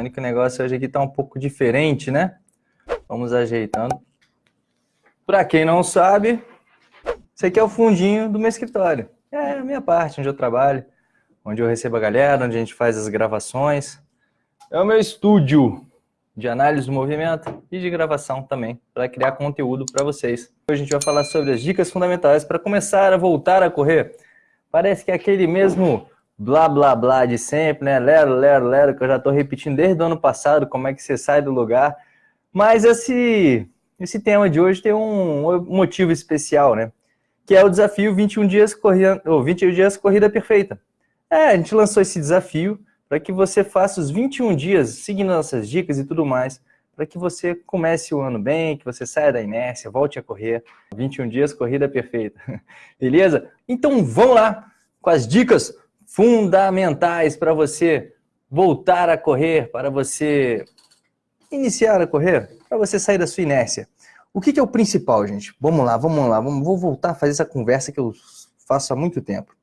vendo que o negócio hoje aqui tá um pouco diferente, né? Vamos ajeitando. Para quem não sabe, esse aqui é o fundinho do meu escritório. É a minha parte, onde eu trabalho, onde eu recebo a galera, onde a gente faz as gravações. É o meu estúdio de análise do movimento e de gravação também, para criar conteúdo para vocês. Hoje a gente vai falar sobre as dicas fundamentais para começar a voltar a correr. Parece que é aquele mesmo blá blá blá de sempre, né? Lero, lero, lero, que eu já estou repetindo desde o ano passado, como é que você sai do lugar. Mas esse, esse tema de hoje tem um motivo especial, né? Que é o desafio 21 dias corrida, ou 21 dias corrida perfeita. É, a gente lançou esse desafio para que você faça os 21 dias, seguindo nossas dicas e tudo mais, para que você comece o ano bem, que você saia da inércia, volte a correr. 21 dias, corrida perfeita. Beleza? Então vamos lá com as dicas fundamentais para você voltar a correr, para você iniciar a correr, para você sair da sua inércia. O que, que, é o principal, gente? Vamos lá, vamos lá, vamos, vou voltar a fazer essa conversa que eu faço há muito tempo.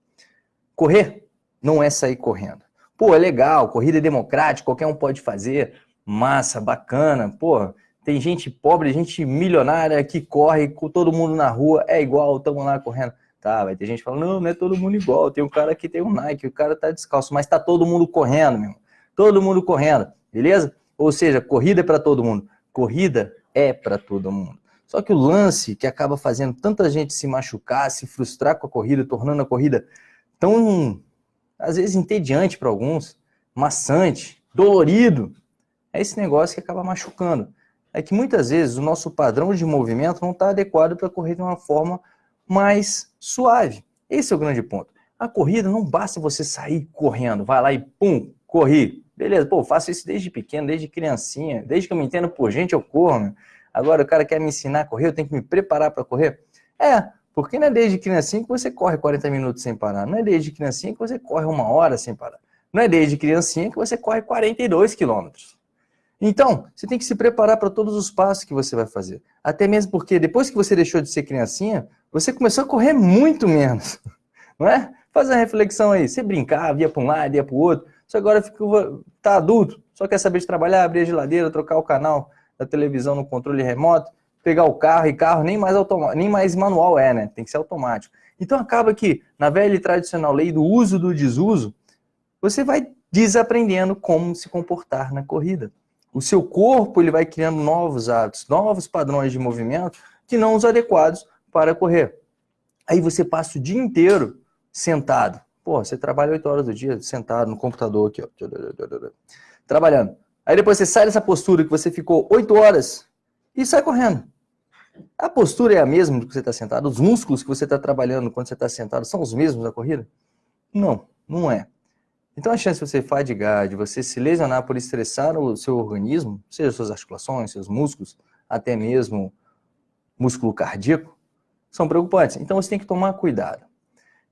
Correr não é sair correndo. Pô, é legal, corrida é democrática, qualquer um pode fazer, massa, bacana, pô, tem gente pobre, gente milionária que corre com todo mundo na rua, é igual, estamos lá correndo. Tá, vai ter gente falando, não, não é todo mundo igual. Tem um cara que tem um Nike, o cara tá descalço, mas tá todo mundo correndo, meu. Todo mundo correndo, beleza? Ou seja, corrida é para todo mundo. Corrida é para todo mundo. Só que o lance que acaba fazendo tanta gente se machucar, se frustrar com a corrida, tornando a corrida tão, às vezes, entediante para alguns, maçante, dolorido, é esse negócio que acaba machucando. É que muitas vezes o nosso padrão de movimento não está adequado para correr de uma forma mais suave. Esse é o grande ponto. A corrida não basta você sair correndo, vai lá e pum, corri. Beleza, pô, faço isso desde pequeno, desde criancinha, desde que eu me entendo por gente eu corro. Meu. Agora o cara quer me ensinar a correr, eu tenho que me preparar para correr? É, porque não é desde criancinha que você corre 40 minutos sem parar, não é desde criancinha que você corre uma hora sem parar, não é desde criancinha que você corre 42 quilômetros. Então, você tem que se preparar para todos os passos que você vai fazer. Até mesmo porque depois que você deixou de ser criancinha, você começou a correr muito menos, não é? Faz a reflexão aí, você brincava, ia para um lado, ia para o outro, você agora ficou, tá adulto, só quer saber de trabalhar, abrir a geladeira, trocar o canal da televisão no controle remoto, pegar o carro, e carro nem mais, nem mais manual é, né? Tem que ser automático. Então acaba que, na velha e tradicional lei do uso do desuso, você vai desaprendendo como se comportar na corrida. O seu corpo ele vai criando novos hábitos, novos padrões de movimento que não os adequados para correr. Aí você passa o dia inteiro sentado. Pô, você trabalha oito horas do dia sentado no computador aqui, ó, trabalhando. Aí depois você sai dessa postura que você ficou oito horas e sai correndo. A postura é a mesma que você está sentado? Os músculos que você está trabalhando quando você está sentado são os mesmos na corrida? Não, não é. Então a chance de você fadigar, de você se lesionar por estressar o seu organismo, seja suas articulações, seus músculos, até mesmo músculo cardíaco, são preocupantes. Então você tem que tomar cuidado.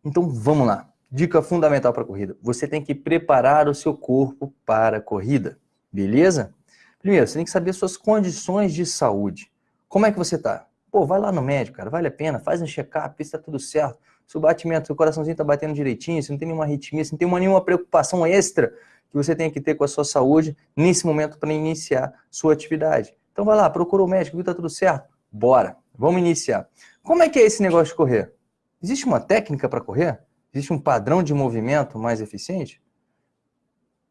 Então vamos lá. Dica fundamental para a corrida. Você tem que preparar o seu corpo para a corrida. Beleza? Primeiro, você tem que saber suas condições de saúde. Como é que você está? Pô, vai lá no médico, cara, vale a pena, faz um check-up, está tudo certo. Se o batimento, seu coraçãozinho está batendo direitinho, se não tem nenhuma arritmia, se não tem uma, nenhuma preocupação extra que você tem que ter com a sua saúde nesse momento para iniciar sua atividade. Então vai lá, procura o médico, viu, está tudo certo? Bora, vamos iniciar. Como é que é esse negócio de correr? Existe uma técnica para correr? Existe um padrão de movimento mais eficiente?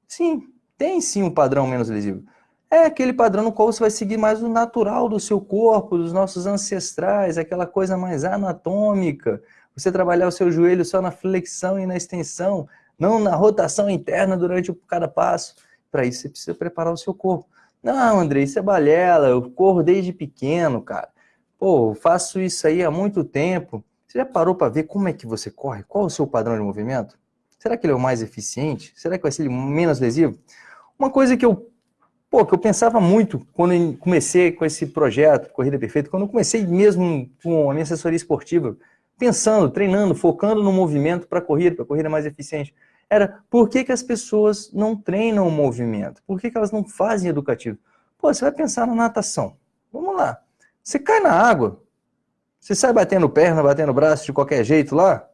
Sim, tem sim um padrão menos lesivo. É aquele padrão no qual você vai seguir mais o natural do seu corpo, dos nossos ancestrais, aquela coisa mais anatômica. Você trabalhar o seu joelho só na flexão e na extensão, não na rotação interna durante cada passo. Para isso você precisa preparar o seu corpo. Não, André, isso é balela, eu corro desde pequeno, cara. Pô, faço isso aí há muito tempo. Você já parou para ver como é que você corre? Qual o seu padrão de movimento? Será que ele é o mais eficiente? Será que vai ser menos lesivo? Uma coisa que eu, pô, que eu pensava muito quando comecei com esse projeto, Corrida Perfeita, quando eu comecei mesmo com a minha assessoria esportiva, pensando, treinando, focando no movimento para a corrida, para a corrida mais eficiente, era por que, que as pessoas não treinam o movimento? Por que, que elas não fazem educativo? Pô, você vai pensar na natação. Vamos lá. Você cai na água, você sai batendo perna, batendo braço de qualquer jeito lá?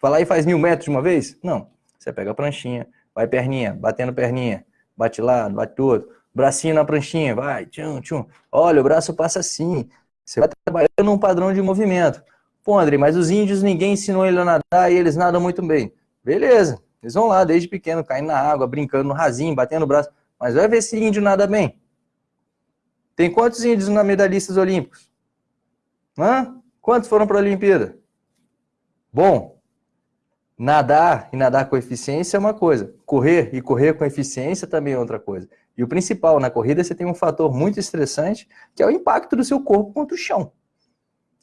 Vai lá e faz mil metros de uma vez? Não. Você pega a pranchinha, vai perninha, batendo perninha, bate lá, bate outro. Bracinho na pranchinha, vai, tchum, tchum. Olha, o braço passa assim. Você vai trabalhando num padrão de movimento. Pô, André, mas os índios ninguém ensinou ele a nadar e eles nadam muito bem. Beleza, eles vão lá desde pequeno, caindo na água, brincando no rasinho, batendo o braço. Mas vai ver se índio nada bem. Tem quantos índios na medalhistas olímpicos? Hã? Quantos foram para a Olimpíada? Bom, nadar e nadar com eficiência é uma coisa. Correr e correr com eficiência também é outra coisa. E o principal, na corrida você tem um fator muito estressante, que é o impacto do seu corpo contra o chão.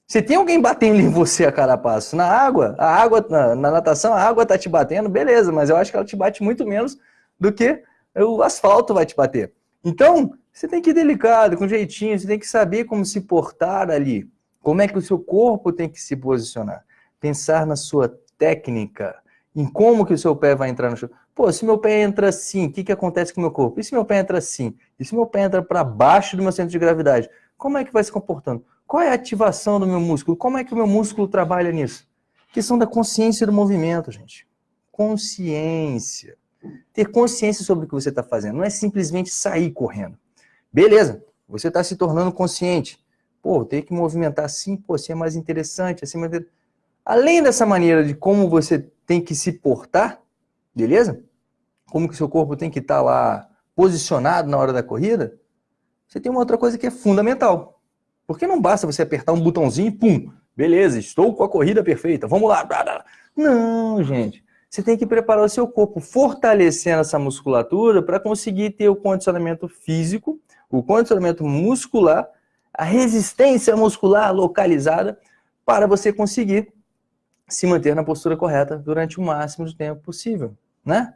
Se tem alguém batendo em você a cada passo, na água, a água, na, na natação, a água tá te batendo, beleza, mas eu acho que ela te bate muito menos do que o asfalto vai te bater. Então, você tem que ir delicado, com jeitinho, você tem que saber como se portar ali. Como é que o seu corpo tem que se posicionar. Pensar na sua técnica, em como que o seu pé vai entrar no chão. Pô, se meu pé entra assim, o que, que acontece com o meu corpo? E se meu pé entra assim? E se meu pé entra para baixo do meu centro de gravidade? Como é que vai se comportando? Qual é a ativação do meu músculo? Como é que o meu músculo trabalha nisso? Questão da consciência do movimento, gente. Consciência. Ter consciência sobre o que você está fazendo. Não é simplesmente sair correndo. Beleza, você está se tornando consciente. Pô, tem que movimentar assim, pô, assim é mais interessante, assim é mais... Além dessa maneira de como você tem que se portar, beleza? Como que o seu corpo tem que estar tá lá posicionado na hora da corrida, você tem uma outra coisa que é fundamental. Porque não basta você apertar um botãozinho e pum, beleza, estou com a corrida perfeita, vamos lá. Não, gente. Você tem que preparar o seu corpo, fortalecendo essa musculatura para conseguir ter o condicionamento físico, o condicionamento muscular, a resistência muscular localizada para você conseguir se manter na postura correta durante o máximo de tempo possível, né?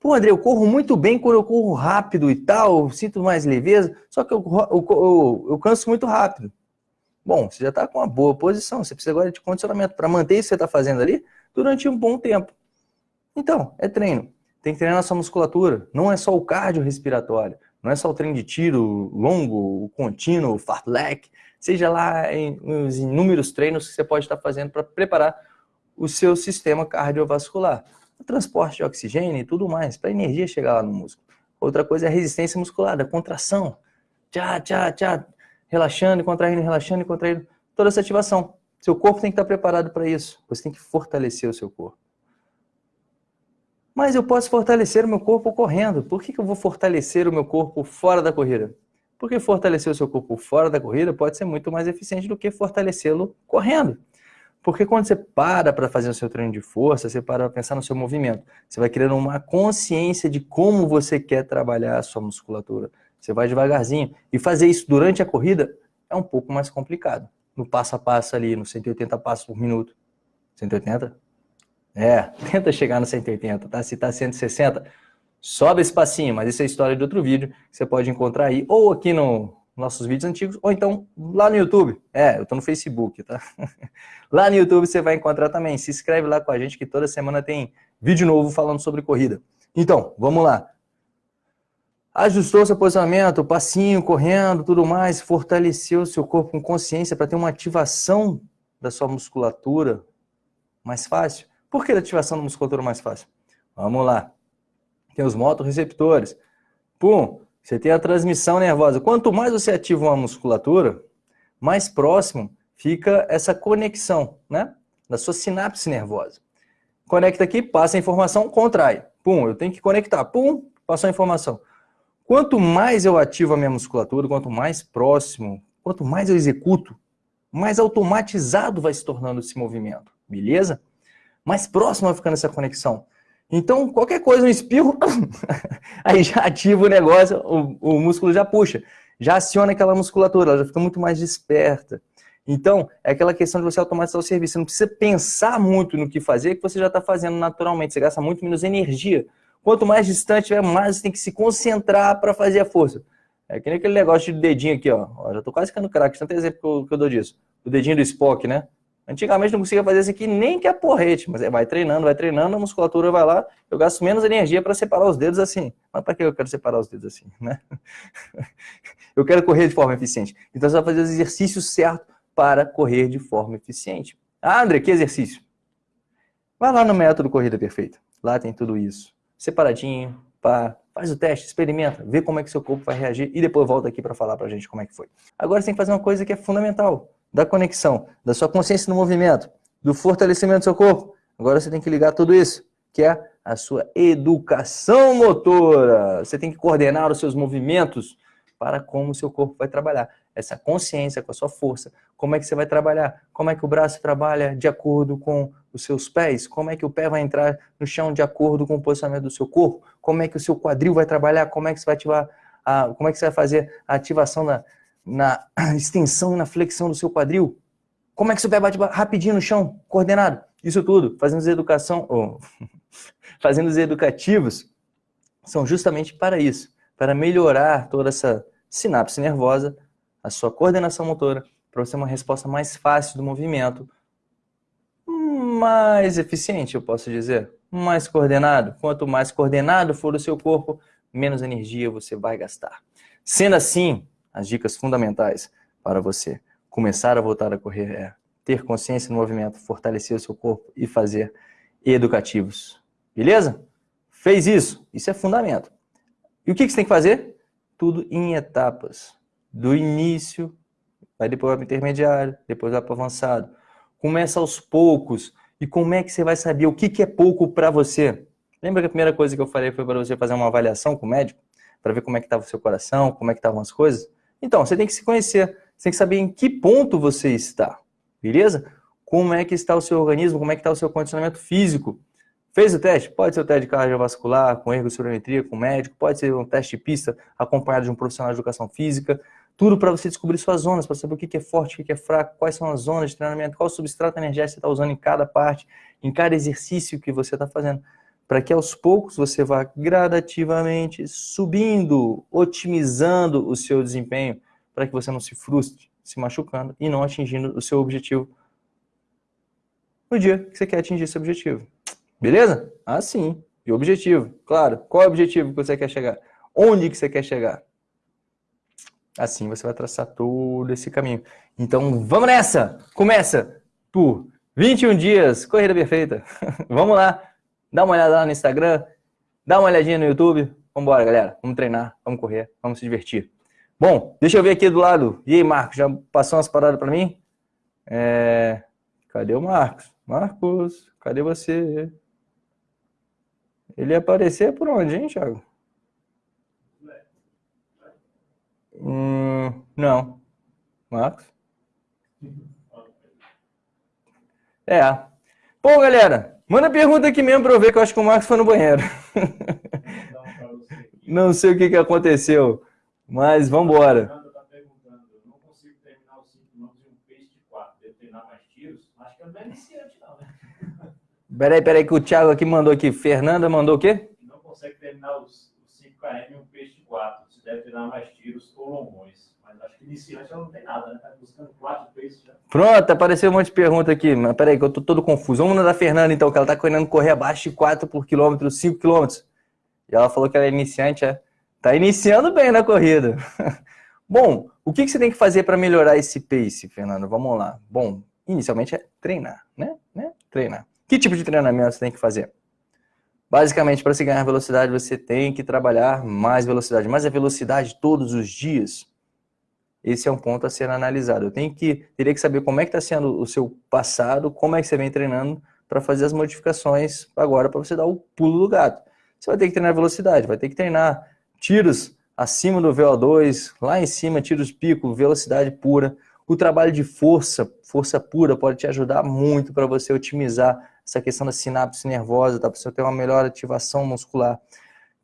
Pô, André, eu corro muito bem quando eu corro rápido e tal, sinto mais leveza, só que eu, eu, eu, eu canso muito rápido. Bom, você já está com uma boa posição, você precisa agora de condicionamento para manter isso que você está fazendo ali durante um bom tempo. Então, é treino. Tem que treinar a sua musculatura, não é só o cardio respiratório, não é só o treino de tiro longo, o contínuo, o fartlek, seja lá em, os inúmeros treinos que você pode estar fazendo para preparar o seu sistema cardiovascular. O transporte de oxigênio e tudo mais, para a energia chegar lá no músculo. Outra coisa é a resistência muscular, a contração. Tchá, tchá, tchá, relaxando, contraindo, relaxando contraindo. Toda essa ativação. Seu corpo tem que estar preparado para isso. Você tem que fortalecer o seu corpo. Mas eu posso fortalecer o meu corpo correndo. Por que, que eu vou fortalecer o meu corpo fora da corrida? Porque fortalecer o seu corpo fora da corrida pode ser muito mais eficiente do que fortalecê-lo correndo. Porque quando você para para fazer o seu treino de força, você para para pensar no seu movimento. Você vai criando uma consciência de como você quer trabalhar a sua musculatura. Você vai devagarzinho. E fazer isso durante a corrida é um pouco mais complicado. No passo a passo ali, no 180 passos por minuto. 180? É, tenta chegar no 180, tá? Se está 160, sobe esse passinho, mas isso é história de outro vídeo que você pode encontrar aí, ou aqui no, nossos vídeos antigos, ou então lá no YouTube. É, eu estou no Facebook, tá? lá no YouTube você vai encontrar também. Se inscreve lá com a gente que toda semana tem vídeo novo falando sobre corrida. Então, vamos lá. Ajustou seu posicionamento, passinho, correndo, tudo mais, fortaleceu seu corpo com consciência para ter uma ativação da sua musculatura mais fácil. Por que a ativação da musculatura mais fácil? Vamos lá. Tem os motorreceptores. Pum, você tem a transmissão nervosa. Quanto mais você ativa uma musculatura, mais próximo fica essa conexão, né? Da sua sinapse nervosa. Conecta aqui, passa a informação, contrai. Pum, eu tenho que conectar. Pum, passou a informação. Quanto mais eu ativo a minha musculatura, quanto mais próximo, quanto mais eu executo, mais automatizado vai se tornando esse movimento, beleza? Mais próximo vai ficando essa conexão. Então, qualquer coisa, um espirro, aí já ativa o negócio, o, o músculo já puxa, já aciona aquela musculatura, ela já fica muito mais desperta. Então, é aquela questão de você automatizar o serviço. Você não precisa pensar muito no que fazer, que você já está fazendo naturalmente. Você gasta muito menos energia. Quanto mais distante tiver, mais você tem que se concentrar para fazer a força. É que nem aquele negócio de dedinho aqui, ó. ó já estou quase ficando craque, tanto exemplo que eu, que eu dou disso. O dedinho do Spock, né? Antigamente não conseguia fazer isso aqui nem que a porrete, mas vai treinando, vai treinando, a musculatura vai lá, eu gasto menos energia para separar os dedos assim. Mas para que eu quero separar os dedos assim, né? eu quero correr de forma eficiente. Então você vai fazer os exercícios certos para correr de forma eficiente. Ah, André, que exercício? Vai lá no método Corrida Perfeita. Lá tem tudo isso. Separadinho, pá. Faz o teste, experimenta, vê como é que seu corpo vai reagir e depois volta aqui para falar pra gente como é que foi. Agora você tem que fazer uma coisa que é fundamental, da conexão, da sua consciência no movimento, do fortalecimento do seu corpo. Agora você tem que ligar tudo isso, que é a sua educação motora. Você tem que coordenar os seus movimentos para como o seu corpo vai trabalhar. Essa consciência com a sua força. Como é que você vai trabalhar? Como é que o braço trabalha de acordo com os seus pés? Como é que o pé vai entrar no chão de acordo com o posicionamento do seu corpo? Como é que o seu quadril vai trabalhar? Como é que você vai ativar a, como é que você vai fazer a ativação na, na extensão e na flexão do seu quadril? Como é que seu pé bate rapidinho no chão, coordenado? Isso tudo, fazendo educação, oh, fazendo os educativos, são justamente para isso, para melhorar toda essa sinapse nervosa, a sua coordenação motora, para você ter uma resposta mais fácil do movimento, mais eficiente, eu posso dizer, mais coordenado. Quanto mais coordenado for o seu corpo, menos energia você vai gastar. Sendo assim, as dicas fundamentais para você começar a voltar a correr é ter consciência no movimento, fortalecer o seu corpo e fazer educativos. Beleza? Fez isso, isso é fundamento. E o que você tem que fazer? Tudo em etapas. Do início, vai depois para o intermediário, depois vai para o avançado. Começa aos poucos. E como é que você vai saber o que, que é pouco para você? Lembra que a primeira coisa que eu falei foi para você fazer uma avaliação com o médico? Para ver como é que estava o seu coração, como é que estavam as coisas? Então, você tem que se conhecer. Você tem que saber em que ponto você está. Beleza? Como é que está o seu organismo, como é que está o seu condicionamento físico. Fez o teste? Pode ser o teste cardiovascular, com ergossirometria, com médico, pode ser um teste de pista acompanhado de um profissional de educação física, tudo para você descobrir suas zonas, para saber o que é forte, o que é fraco, quais são as zonas de treinamento, qual substrato energético você está usando em cada parte, em cada exercício que você está fazendo. Para que aos poucos você vá gradativamente subindo, otimizando o seu desempenho, para que você não se frustre, se machucando e não atingindo o seu objetivo no dia que você quer atingir esse objetivo. Beleza? Assim. E objetivo, claro. Qual é o objetivo que você quer chegar? Onde que você quer chegar? Assim você vai traçar todo esse caminho. Então vamos nessa! Começa por 21 dias, corrida perfeita. vamos lá, dá uma olhada lá no Instagram, dá uma olhadinha no YouTube. Vamos embora, galera. Vamos treinar, vamos correr, vamos se divertir. Bom, deixa eu ver aqui do lado. E aí, Marcos, já passou umas paradas para mim? É... Cadê o Marcos? Marcos, cadê você? Ele ia aparecer por onde, hein, Thiago? Hum, não. Marcos? É. Pô, galera, manda pergunta aqui mesmo para eu ver que eu acho que o Marcos foi no banheiro. Não sei o que, que aconteceu, mas vamos embora. Peraí, peraí, que o Thiago aqui mandou aqui. Fernanda mandou o quê? Não consegue terminar os, os 5 km em um peixe de 4 deve treinar mais tiros ou longões. Acho que iniciante ela não tem nada, né? Tá buscando quatro paces já. Pronto, apareceu um monte de pergunta aqui. Mas peraí, que eu tô todo confuso. Vamos na da Fernanda, então, que ela tá querendo correr abaixo de 4 por quilômetro, 5 quilômetros. E ela falou que ela é iniciante, é? Tá iniciando bem na corrida. Bom, o que, que você tem que fazer para melhorar esse pace, Fernando? Vamos lá. Bom, inicialmente é treinar, né? né? Treinar. Que tipo de treinamento você tem que fazer? Basicamente, para se ganhar velocidade, você tem que trabalhar mais velocidade. Mas a velocidade todos os dias, esse é um ponto a ser analisado. Eu tenho que, teria que saber como é que está sendo o seu passado, como é que você vem treinando para fazer as modificações agora para você dar o pulo do gato. Você vai ter que treinar velocidade, vai ter que treinar tiros acima do VO2, lá em cima, tiros pico, velocidade pura. O trabalho de força, força pura, pode te ajudar muito para você otimizar essa questão da sinapse nervosa, tá? Para você ter uma melhor ativação muscular.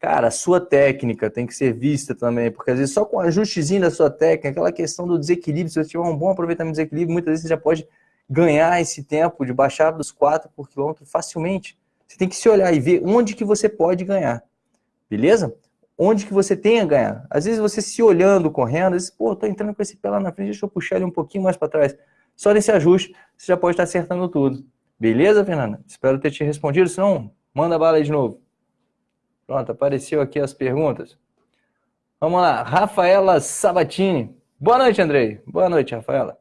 Cara, a sua técnica tem que ser vista também, porque às vezes só com o ajustezinho da sua técnica, aquela questão do desequilíbrio, se você tiver um bom aproveitamento do desequilíbrio, muitas vezes você já pode ganhar esse tempo de baixar dos 4 por quilômetro facilmente. Você tem que se olhar e ver onde que você pode ganhar, beleza? Onde que você tem a ganhar. Às vezes você se olhando, correndo, às vezes, pô, tô entrando com esse pé lá na frente, deixa eu puxar ele um pouquinho mais para trás. Só nesse ajuste, você já pode estar acertando tudo. Beleza, Fernanda? Espero ter te respondido, se não, manda bala aí de novo. Pronto, apareceu aqui as perguntas. Vamos lá, Rafaela Sabatini. Boa noite, Andrei. Boa noite, Rafaela.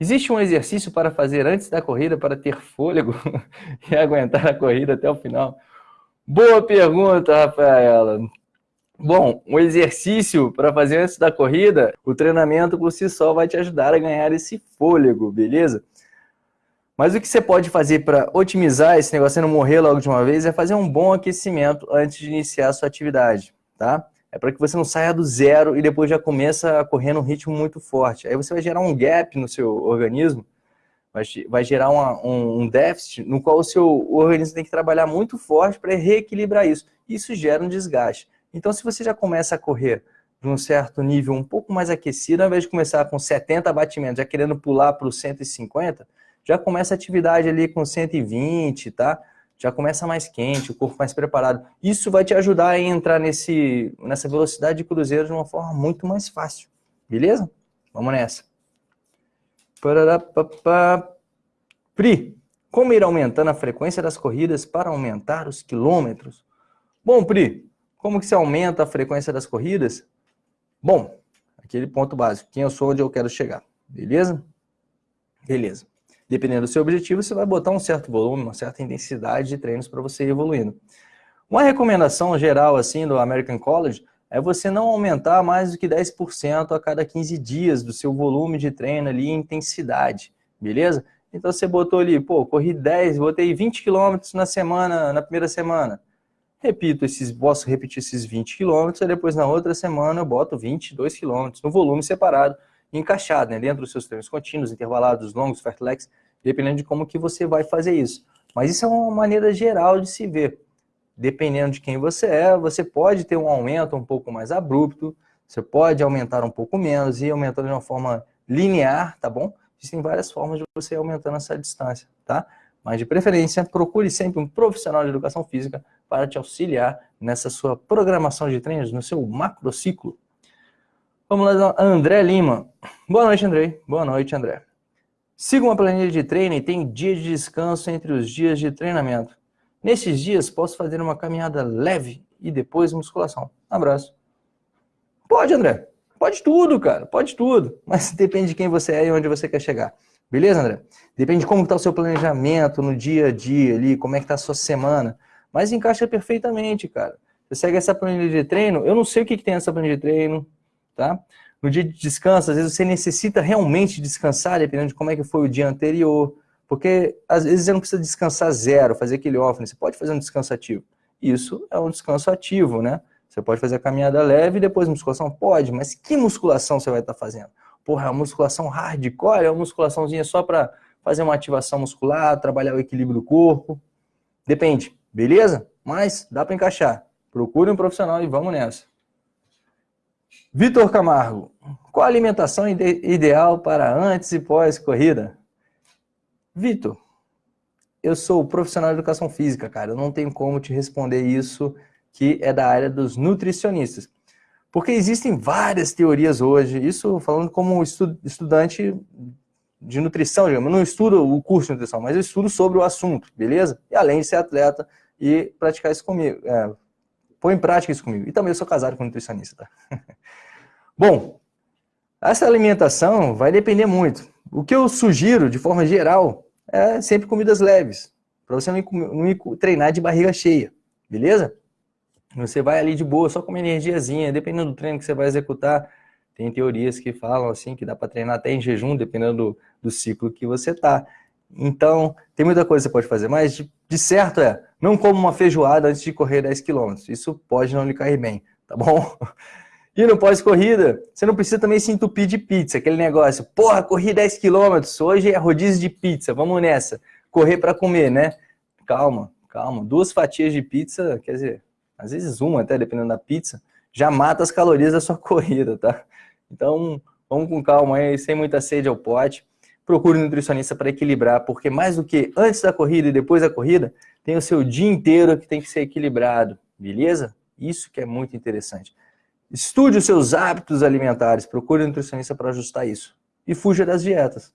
Existe um exercício para fazer antes da corrida para ter fôlego e aguentar a corrida até o final? Boa pergunta, Rafaela. Bom, um exercício para fazer antes da corrida, o treinamento por si só vai te ajudar a ganhar esse fôlego, beleza? Mas o que você pode fazer para otimizar esse negócio e não morrer logo de uma vez é fazer um bom aquecimento antes de iniciar a sua atividade, tá? É para que você não saia do zero e depois já começa a correr num ritmo muito forte. Aí você vai gerar um gap no seu organismo, vai, gerar uma, um, um déficit no qual o seu organismo tem que trabalhar muito forte para reequilibrar isso. Isso gera um desgaste. Então, se você já começa a correr de um certo nível um pouco mais aquecido, ao invés de começar com 70 batimentos, já querendo pular para os 150, já começa a atividade ali com 120, tá? Já começa mais quente, o corpo mais preparado. Isso vai te ajudar a entrar nesse, nessa velocidade de cruzeiro de uma forma muito mais fácil. Beleza? Vamos nessa. Pri, como ir aumentando a frequência das corridas para aumentar os quilômetros? Bom, Pri, como que se aumenta a frequência das corridas? Bom, aquele ponto básico, quem eu sou, onde eu quero chegar, beleza? Beleza. Dependendo do seu objetivo, você vai botar um certo volume, uma certa intensidade de treinos para você ir evoluindo. Uma recomendação geral assim do American College é você não aumentar mais do que 10% a cada 15 dias do seu volume de treino ali intensidade, beleza? Então você botou ali, pô, corri 10, botei 20 quilômetros na semana, na primeira semana repito esses, posso repetir esses 20 quilômetros, e depois na outra semana eu boto 22 quilômetros, no volume separado, encaixado, né, dentro dos seus treinos contínuos, intervalados, longos, fartleks, dependendo de como que você vai fazer isso. Mas isso é uma maneira geral de se ver. Dependendo de quem você é, você pode ter um aumento um pouco mais abrupto, você pode aumentar um pouco menos e aumentando de uma forma linear, tá bom? Existem várias formas de você aumentando essa distância, tá? Mas de preferência, procure sempre um profissional de educação física para te auxiliar nessa sua programação de treinos, no seu macrociclo. Vamos lá, André Lima. Boa noite, André. Boa noite, André. Siga uma planilha de treino e tem dia de descanso entre os dias de treinamento. Nesses dias, posso fazer uma caminhada leve e depois musculação. Abraço. Pode, André. Pode tudo, cara. Pode tudo. Mas depende de quem você é e onde você quer chegar. Beleza, André? Depende de como está o seu planejamento no dia a dia ali, como é que está a sua semana. Mas encaixa perfeitamente, cara. Você segue essa planilha de treino, eu não sei o que, que tem nessa planilha de treino, tá? No dia de descanso, às vezes você necessita realmente descansar, dependendo de como é que foi o dia anterior. Porque às vezes você não precisa descansar zero, fazer aquele off, você pode fazer um descanso ativo. Isso é um descanso ativo, né? Você pode fazer a caminhada leve e depois musculação? Pode, mas que musculação você vai estar fazendo? Porra, é uma musculação hardcore, é uma musculaçãozinha só para fazer uma ativação muscular, trabalhar o equilíbrio do corpo. Depende, beleza? Mas dá para encaixar. Procure um profissional e vamos nessa. Vitor Camargo, qual a alimentação ide ideal para antes e pós-corrida? Vitor, eu sou profissional de educação física, cara. Eu não tenho como te responder isso, que é da área dos nutricionistas. Porque existem várias teorias hoje, isso falando como estudante de nutrição, digamos, eu não estudo o curso de nutrição, mas eu estudo sobre o assunto, beleza? E além de ser atleta e praticar isso comigo, é, pôr em prática isso comigo. E também eu sou casado com um nutricionista, tá? Bom, essa alimentação vai depender muito. O que eu sugiro, de forma geral, é sempre comidas leves, para você não não treinar de barriga cheia, beleza? Você vai ali de boa, só com uma energiazinha, dependendo do treino que você vai executar. Tem teorias que falam assim, que dá para treinar até em jejum, dependendo do, do ciclo que você tá. Então, tem muita coisa que você pode fazer, mas de, de certo é, não coma uma feijoada antes de correr 10 km. Isso pode não lhe cair bem, tá bom? E no pós-corrida, você não precisa também se entupir de pizza, aquele negócio, porra, corri 10 km, hoje é rodízio de pizza, vamos nessa. Correr para comer, né? Calma, calma. Duas fatias de pizza, quer dizer, às vezes uma até, dependendo da pizza, já mata as calorias da sua corrida, tá? Então, vamos com calma aí, sem muita sede ao pote. Procure um nutricionista para equilibrar, porque mais do que antes da corrida e depois da corrida, tem o seu dia inteiro que tem que ser equilibrado, beleza? Isso que é muito interessante. Estude os seus hábitos alimentares, procure um nutricionista para ajustar isso. E fuja das dietas.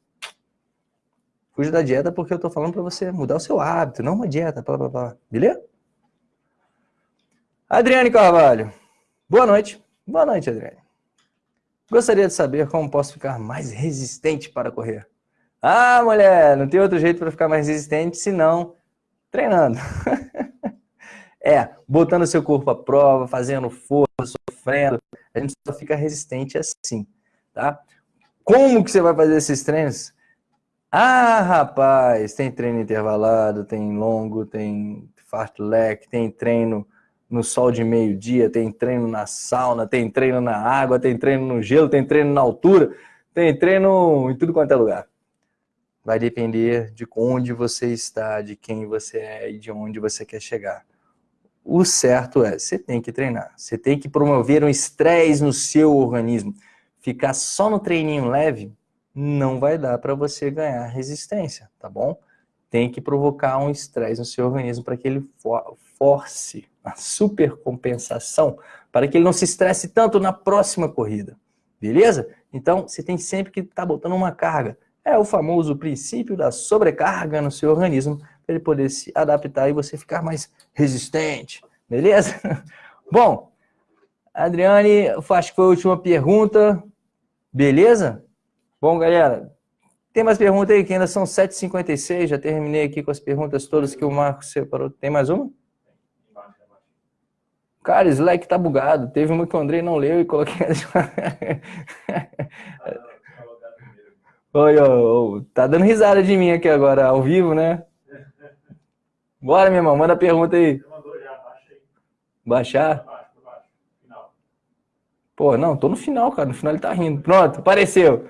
Fuja da dieta porque eu estou falando para você mudar o seu hábito, não uma dieta, blá, blá, blá. Beleza? Adriane Carvalho. Boa noite. Boa noite, Adriane. Gostaria de saber como posso ficar mais resistente para correr. Ah, mulher, não tem outro jeito para ficar mais resistente senão treinando. É, botando seu corpo à prova, fazendo força, sofrendo, a gente só fica resistente assim, tá? Como que você vai fazer esses treinos? Ah, rapaz, tem treino intervalado, tem longo, tem fartlek, tem treino no sol de meio-dia, tem treino na sauna, tem treino na água, tem treino no gelo, tem treino na altura, tem treino em tudo quanto é lugar. Vai depender de onde você está, de quem você é e de onde você quer chegar. O certo é, você tem que treinar, você tem que promover um estresse no seu organismo. Ficar só no treininho leve não vai dar para você ganhar resistência, tá bom? Tem que provocar um estresse no seu organismo para que ele force a supercompensação, para que ele não se estresse tanto na próxima corrida, beleza? Então, você tem sempre que estar tá botando uma carga. É o famoso princípio da sobrecarga no seu organismo, para ele poder se adaptar e você ficar mais resistente, beleza? Bom, Adriane, acho que foi a última pergunta, beleza? Bom, galera, tem mais perguntas aí, que ainda são 7h56, já terminei aqui com as perguntas todas que o Marcos separou. Tem mais uma? Cara, Slack tá bugado. Teve uma que o Andrei não leu e coloquei... Oi, oi, tá dando risada de mim aqui agora, ao vivo, né? Bora, meu irmão, manda a pergunta aí. Baixar? Pô, não, tô no final, cara. No final ele tá rindo. Pronto, apareceu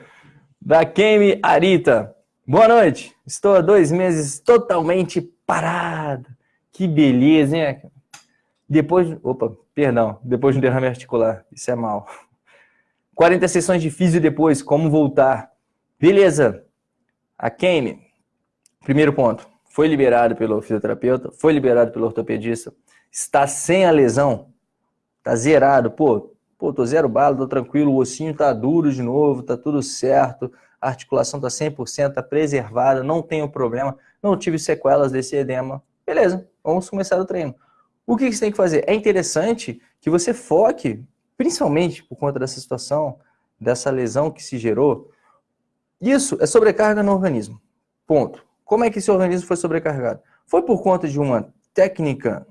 da Kemi Arita. Boa noite. Estou há dois meses totalmente parado. Que beleza, hein? Depois, opa, perdão, depois de um derrame articular. Isso é mal. 40 sessões de físio depois, como voltar? Beleza. A Kemi, primeiro ponto, foi liberado pelo fisioterapeuta, foi liberado pelo ortopedista, está sem a lesão, está zerado. Pô, Pô, tô zero bala, tô tranquilo, o ossinho tá duro de novo, tá tudo certo, a articulação tá 100%, tá preservada, não tenho problema, não tive sequelas desse edema. Beleza, vamos começar o treino. O que você tem que fazer? É interessante que você foque, principalmente por conta dessa situação, dessa lesão que se gerou, isso é sobrecarga no organismo. Ponto. Como é que esse organismo foi sobrecarregado? Foi por conta de uma técnica,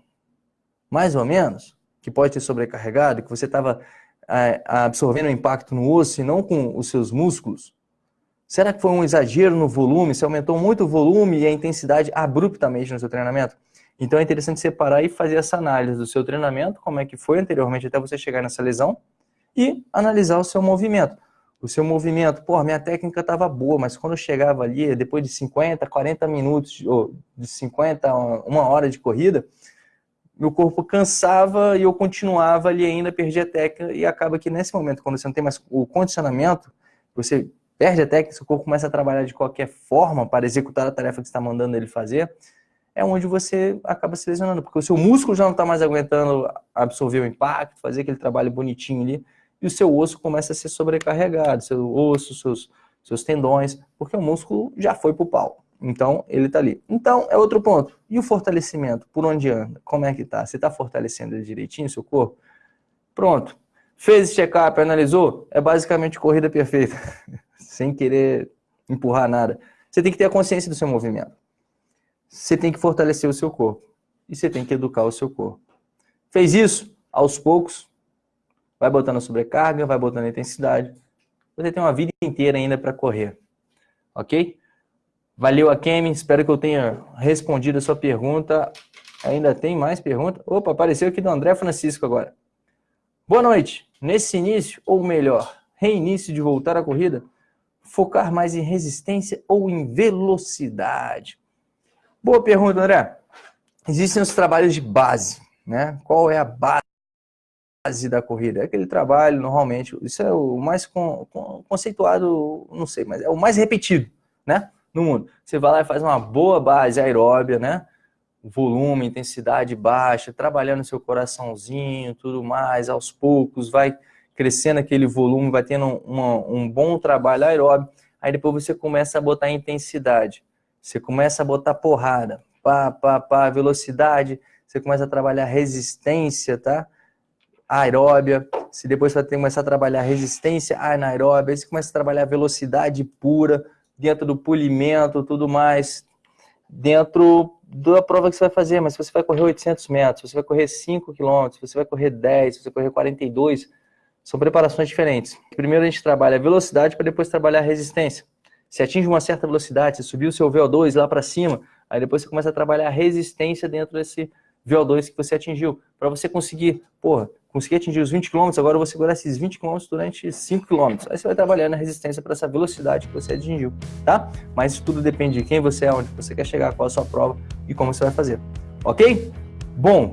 mais ou menos, que pode ter sobrecarregado, que você estava absorvendo o impacto no osso e não com os seus músculos? Será que foi um exagero no volume? Você aumentou muito o volume e a intensidade abruptamente no seu treinamento? Então é interessante separar e fazer essa análise do seu treinamento, como é que foi anteriormente até você chegar nessa lesão, e analisar o seu movimento. O seu movimento, pô, minha técnica estava boa, mas quando eu chegava ali, depois de 50, 40 minutos, ou de 50 uma hora de corrida, meu corpo cansava e eu continuava ali ainda, perdia a técnica e acaba que nesse momento, quando você não tem mais o condicionamento, você perde a técnica, seu corpo começa a trabalhar de qualquer forma para executar a tarefa que está mandando ele fazer, é onde você acaba se lesionando, porque o seu músculo já não está mais aguentando absorver o impacto, fazer aquele trabalho bonitinho ali, e o seu osso começa a ser sobrecarregado, seu osso, seus, seus tendões, porque o músculo já foi para o pau. Então, ele está ali. Então, é outro ponto. E o fortalecimento? Por onde anda? Como é que está? Você está fortalecendo direitinho, seu corpo? Pronto. Fez check-up, analisou? É basicamente corrida perfeita. Sem querer empurrar nada. Você tem que ter a consciência do seu movimento. Você tem que fortalecer o seu corpo. E você tem que educar o seu corpo. Fez isso? Aos poucos, vai botando sobrecarga, vai botando intensidade. Você tem uma vida inteira ainda para correr. Ok? Valeu, Akemi. Espero que eu tenha respondido a sua pergunta. Ainda tem mais pergunta? Opa, apareceu aqui do André Francisco agora. Boa noite. Nesse início, ou melhor, reinício de voltar à corrida, focar mais em resistência ou em velocidade? Boa pergunta, André. Existem os trabalhos de base, né? Qual é a base da corrida? É aquele trabalho, normalmente, isso é o mais conceituado, não sei, mas é o mais repetido, né? no mundo. Você vai lá e faz uma boa base aeróbia, né? Volume, intensidade baixa, trabalhando seu coraçãozinho, tudo mais, aos poucos, vai crescendo aquele volume, vai tendo uma, um bom trabalho aeróbio. Aí depois você começa a botar intensidade, você começa a botar porrada, pá, pá, pá, velocidade, você começa a trabalhar resistência, tá? Aeróbia, se depois você vai começar a trabalhar resistência anaeróbia, aí você começa a trabalhar velocidade pura, dentro do polimento, tudo mais. dentro da prova que você vai fazer, mas se você vai correr 800 metros, se você vai correr 5 quilômetros, se você vai correr 10, se você vai correr 42, são preparações diferentes. Primeiro a gente trabalha velocidade para depois trabalhar resistência. Se atinge uma certa velocidade, você subiu o seu VO2 lá para cima, aí depois você começa a trabalhar resistência dentro desse VO2 que você atingiu, para você conseguir, porra, conseguir atingir os 20 km, agora eu vou segurar esses 20 km durante 5 km. Aí você vai trabalhando a resistência para essa velocidade que você atingiu, tá? Mas tudo depende de quem você é, onde você quer chegar, qual a sua prova e como você vai fazer. Ok? Bom,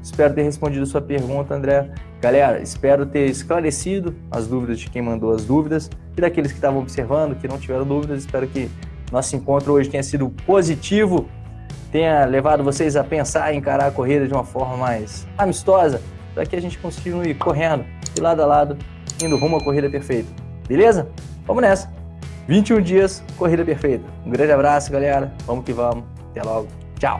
espero ter respondido a sua pergunta, André. Galera, espero ter esclarecido as dúvidas de quem mandou as dúvidas e daqueles que estavam observando, que não tiveram dúvidas. Espero que nosso encontro hoje tenha sido positivo tenha levado vocês a pensar e encarar a corrida de uma forma mais amistosa, para que a gente continue correndo de lado a lado, indo rumo à corrida perfeita. Beleza? Vamos nessa! 21 dias, corrida perfeita. Um grande abraço, galera. Vamos que vamos. Até logo. Tchau!